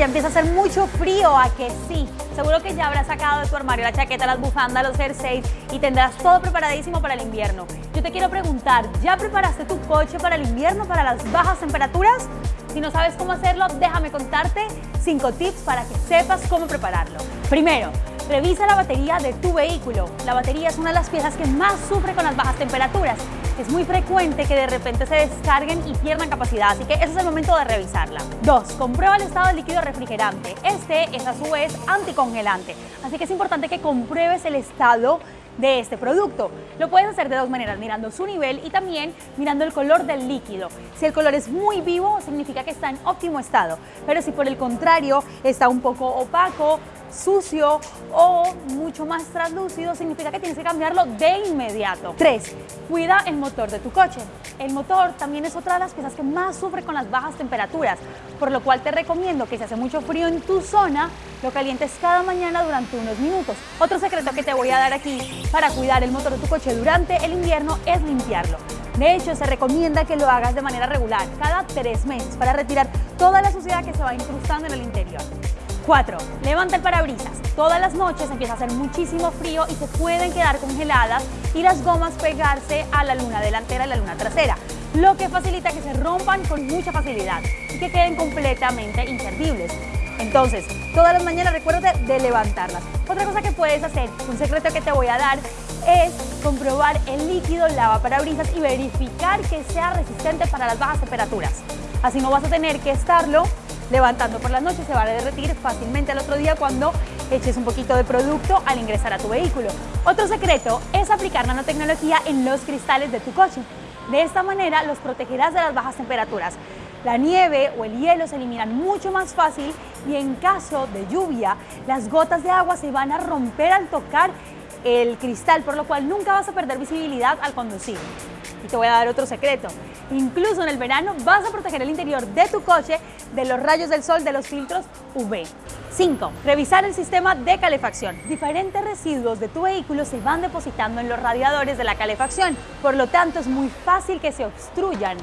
ya empieza a hacer mucho frío, ¿a que sí? Seguro que ya habrás sacado de tu armario la chaqueta, las bufandas, los jerseys y tendrás todo preparadísimo para el invierno. Yo te quiero preguntar, ¿ya preparaste tu coche para el invierno, para las bajas temperaturas? Si no sabes cómo hacerlo, déjame contarte 5 tips para que sepas cómo prepararlo. Primero, revisa la batería de tu vehículo. La batería es una de las piezas que más sufre con las bajas temperaturas. Es muy frecuente que de repente se descarguen y pierdan capacidad, así que ese es el momento de revisarla. 2. Comprueba el estado del líquido refrigerante. Este es a su vez anticongelante, así que es importante que compruebes el estado de este producto. Lo puedes hacer de dos maneras, mirando su nivel y también mirando el color del líquido. Si el color es muy vivo, significa que está en óptimo estado, pero si por el contrario está un poco opaco, sucio o mucho más translúcido, significa que tienes que cambiarlo de inmediato. 3. Cuida el motor de tu coche. El motor también es otra de las piezas que más sufre con las bajas temperaturas, por lo cual te recomiendo que si hace mucho frío en tu zona, lo calientes cada mañana durante unos minutos. Otro secreto que te voy a dar aquí para cuidar el motor de tu coche durante el invierno es limpiarlo. De hecho, se recomienda que lo hagas de manera regular, cada tres meses, para retirar toda la suciedad que se va incrustando en el interior. 4. Levanta el parabrisas. Todas las noches empieza a hacer muchísimo frío y se pueden quedar congeladas y las gomas pegarse a la luna delantera y la luna trasera, lo que facilita que se rompan con mucha facilidad y que queden completamente inservibles. Entonces, todas las mañanas recuérdate de levantarlas. Otra cosa que puedes hacer, un secreto que te voy a dar, es comprobar el líquido lava parabrisas y verificar que sea resistente para las bajas temperaturas. Así no vas a tener que estarlo levantando por las noches, se va a derretir fácilmente al otro día cuando eches un poquito de producto al ingresar a tu vehículo. Otro secreto es aplicar nanotecnología en los cristales de tu coche. De esta manera los protegerás de las bajas temperaturas. La nieve o el hielo se eliminan mucho más fácil y en caso de lluvia, las gotas de agua se van a romper al tocar el cristal, por lo cual nunca vas a perder visibilidad al conducir. Y te voy a dar otro secreto. Incluso en el verano vas a proteger el interior de tu coche de los rayos del sol de los filtros UV. 5. Revisar el sistema de calefacción. Diferentes residuos de tu vehículo se van depositando en los radiadores de la calefacción, por lo tanto es muy fácil que se obstruyan.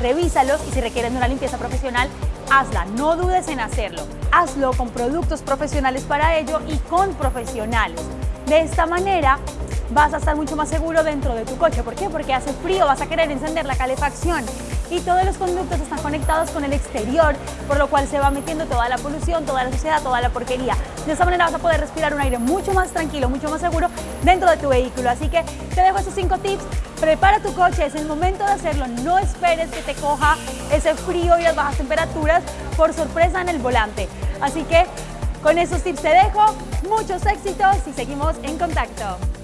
Revísalos y si requieren una limpieza profesional, hazla, no dudes en hacerlo. Hazlo con productos profesionales para ello y con profesionales. De esta manera vas a estar mucho más seguro dentro de tu coche. ¿Por qué? Porque hace frío, vas a querer encender la calefacción y todos los conductos están conectados con el exterior, por lo cual se va metiendo toda la polución, toda la suciedad, toda la porquería. De esta manera vas a poder respirar un aire mucho más tranquilo, mucho más seguro dentro de tu vehículo. Así que te dejo estos cinco tips. Prepara tu coche, es el momento de hacerlo. No esperes que te coja ese frío y las bajas temperaturas por sorpresa en el volante. Así que con esos tips te dejo, muchos éxitos y seguimos en contacto.